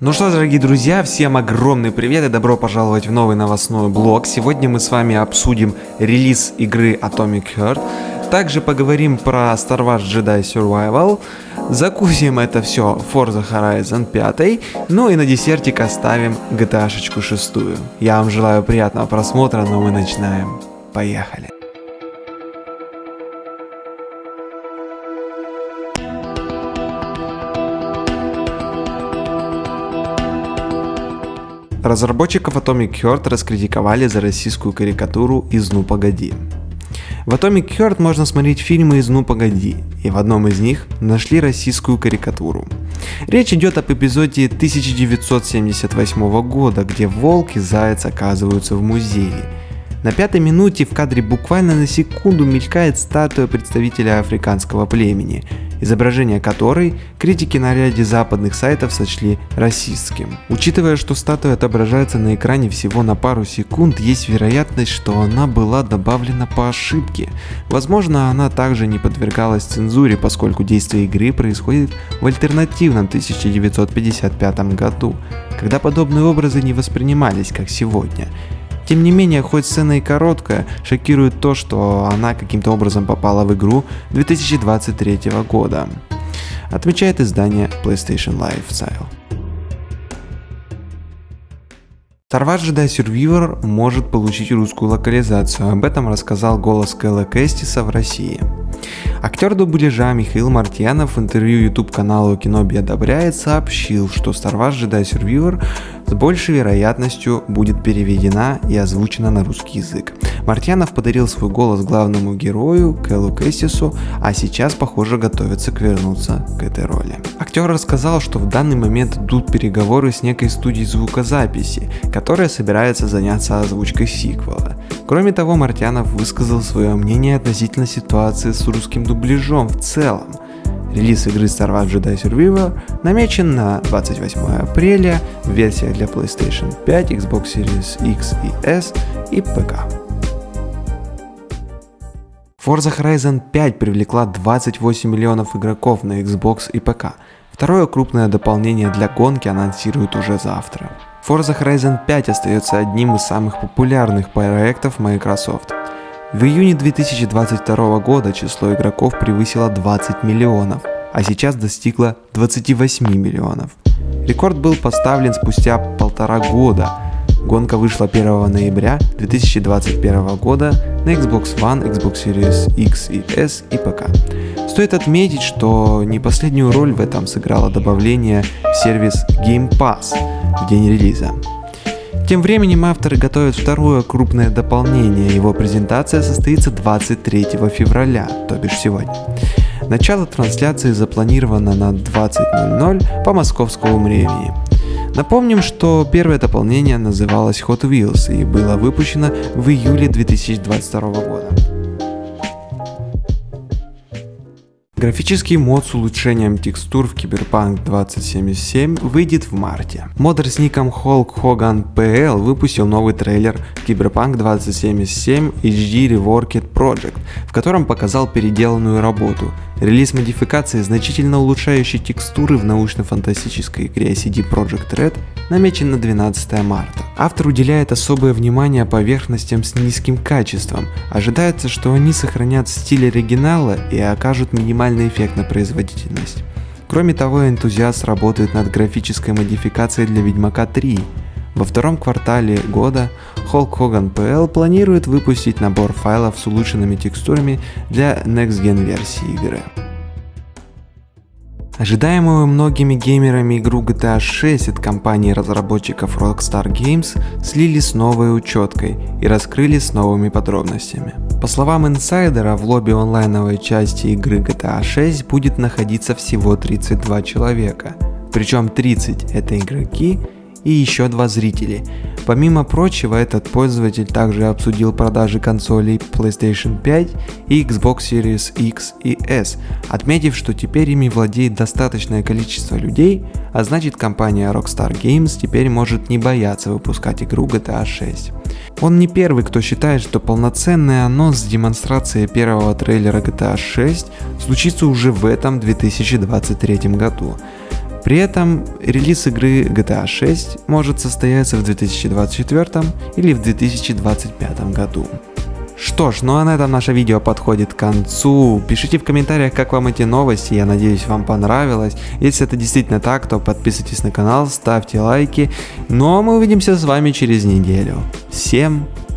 Ну что, дорогие друзья, всем огромный привет и добро пожаловать в новый новостной блог. Сегодня мы с вами обсудим релиз игры Atomic Heart, также поговорим про Star Wars Jedi Survival, закусим это все Forza Horizon 5, ну и на десертик оставим GTA 6. Я вам желаю приятного просмотра, но мы начинаем. Поехали! Разработчиков Atomic Heart раскритиковали за российскую карикатуру из «Ну погоди». В Atomic Heart можно смотреть фильмы из «Ну погоди», и в одном из них нашли российскую карикатуру. Речь идет об эпизоде 1978 года, где волк и заяц оказываются в музее. На пятой минуте в кадре буквально на секунду мелькает статуя представителя африканского племени – изображение которой критики на ряде западных сайтов сочли расистским. Учитывая, что статуя отображается на экране всего на пару секунд, есть вероятность, что она была добавлена по ошибке. Возможно, она также не подвергалась цензуре, поскольку действие игры происходит в альтернативном 1955 году, когда подобные образы не воспринимались как сегодня. Тем не менее, хоть сцена и короткая, шокирует то, что она каким-то образом попала в игру 2023 года, отмечает издание PlayStation Lifestyle. Star Wars Jedi может получить русскую локализацию, об этом рассказал голос Кэлла Кэстиса в России. Актер дубляжа Михаил Мартьянов в интервью YouTube каналу Киноби одобряет сообщил, что Star Wars Jedi Survivor с большей вероятностью будет переведена и озвучена на русский язык. Мартьянов подарил свой голос главному герою Кэллу Кэссису, а сейчас, похоже, готовится к вернуться к этой роли. Актер рассказал, что в данный момент идут переговоры с некой студией звукозаписи, которая собирается заняться озвучкой сиквела. Кроме того, Мартьянов высказал свое мнение относительно ситуации с русским дубляжом в целом. Релиз игры Star Wars Jedi Survivor намечен на 28 апреля в версиях для PlayStation 5, Xbox Series X и S и ПК. Forza Horizon 5 привлекла 28 миллионов игроков на Xbox и ПК. Второе крупное дополнение для гонки анонсируют уже завтра. Forza Horizon 5 остается одним из самых популярных проектов Microsoft. В июне 2022 года число игроков превысило 20 миллионов, а сейчас достигло 28 миллионов. Рекорд был поставлен спустя полтора года. Гонка вышла 1 ноября 2021 года на Xbox One, Xbox Series X и S и ПК. Стоит отметить, что не последнюю роль в этом сыграло добавление в сервис Game Pass в день релиза. Тем временем авторы готовят второе крупное дополнение, его презентация состоится 23 февраля, то бишь сегодня. Начало трансляции запланировано на 20.00 по московскому времени. Напомним, что первое дополнение называлось Hot Wheels и было выпущено в июле 2022 года. Графический мод с улучшением текстур в Cyberpunk 2077 выйдет в марте. Модер с ником Hulk Hogan PL выпустил новый трейлер Cyberpunk 2077 HD Reworked Project, в котором показал переделанную работу. Релиз модификации, значительно улучшающей текстуры в научно-фантастической игре CD Projekt Red, намечен на 12 марта. Автор уделяет особое внимание поверхностям с низким качеством. Ожидается, что они сохранят стиль оригинала и окажут минимальный эффект на производительность. Кроме того, энтузиаст работает над графической модификацией для Ведьмака 3. Во втором квартале года Hulk Hogan PL планирует выпустить набор файлов с улучшенными текстурами для Next Gen версии игры. Ожидаемую многими геймерами игру GTA 6 от компании разработчиков Rockstar Games слили с новой учеткой и раскрыли с новыми подробностями. По словам инсайдера, в лобби онлайновой части игры GTA 6 будет находиться всего 32 человека, причем 30 это игроки и еще два зрителей. Помимо прочего, этот пользователь также обсудил продажи консолей PlayStation 5 и Xbox Series X и S, отметив, что теперь ими владеет достаточное количество людей, а значит компания Rockstar Games теперь может не бояться выпускать игру GTA 6. Он не первый, кто считает, что полноценный анонс с демонстрацией первого трейлера GTA 6 случится уже в этом 2023 году. При этом релиз игры GTA 6 может состояться в 2024 или в 2025 году. Что ж, ну а на этом наше видео подходит к концу. Пишите в комментариях, как вам эти новости, я надеюсь вам понравилось. Если это действительно так, то подписывайтесь на канал, ставьте лайки. Ну а мы увидимся с вами через неделю. Всем пока!